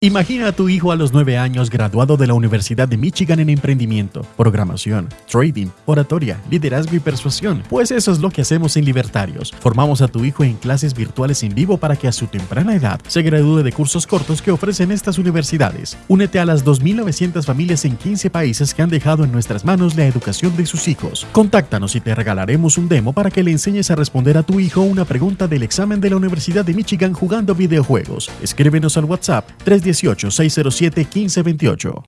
Imagina a tu hijo a los 9 años graduado de la Universidad de Michigan en emprendimiento, programación, trading, oratoria, liderazgo y persuasión. Pues eso es lo que hacemos en Libertarios. Formamos a tu hijo en clases virtuales en vivo para que a su temprana edad se gradúe de cursos cortos que ofrecen estas universidades. Únete a las 2.900 familias en 15 países que han dejado en nuestras manos la educación de sus hijos. Contáctanos y te regalaremos un demo para que le enseñes a responder a tu hijo una pregunta del examen de la Universidad de Michigan jugando videojuegos. Escríbenos al WhatsApp 3 18 607 1528